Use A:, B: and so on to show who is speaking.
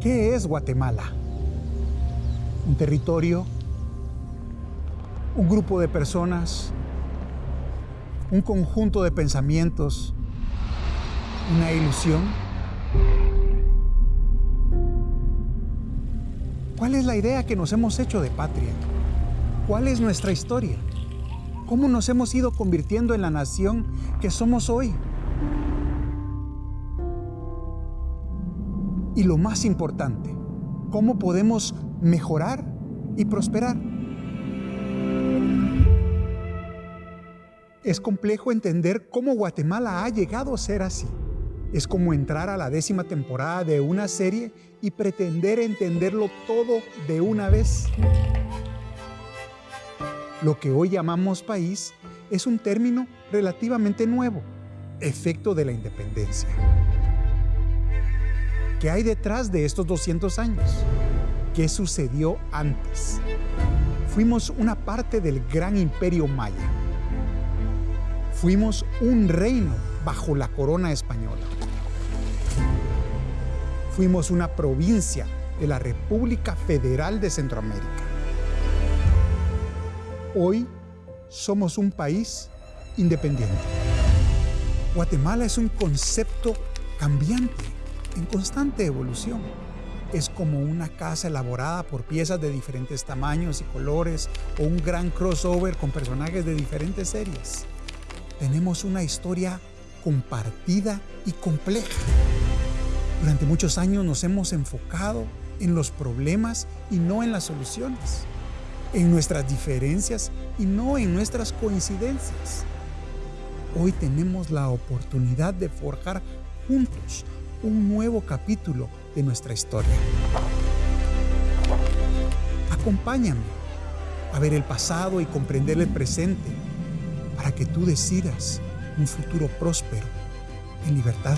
A: ¿Qué es Guatemala? ¿Un territorio? ¿Un grupo de personas? ¿Un conjunto de pensamientos? ¿Una ilusión? ¿Cuál es la idea que nos hemos hecho de patria? ¿Cuál es nuestra historia? ¿Cómo nos hemos ido convirtiendo en la nación que somos hoy? Y lo más importante, ¿cómo podemos mejorar y prosperar? Es complejo entender cómo Guatemala ha llegado a ser así. Es como entrar a la décima temporada de una serie y pretender entenderlo todo de una vez. Lo que hoy llamamos país es un término relativamente nuevo, efecto de la independencia. ¿Qué hay detrás de estos 200 años? ¿Qué sucedió antes? Fuimos una parte del gran imperio maya. Fuimos un reino bajo la corona española. Fuimos una provincia de la República Federal de Centroamérica. Hoy somos un país independiente. Guatemala es un concepto cambiante en constante evolución. Es como una casa elaborada por piezas de diferentes tamaños y colores o un gran crossover con personajes de diferentes series. Tenemos una historia compartida y compleja. Durante muchos años nos hemos enfocado en los problemas y no en las soluciones, en nuestras diferencias y no en nuestras coincidencias. Hoy tenemos la oportunidad de forjar juntos un nuevo capítulo de nuestra historia. Acompáñame a ver el pasado y comprender el presente para que tú decidas un futuro próspero en libertad.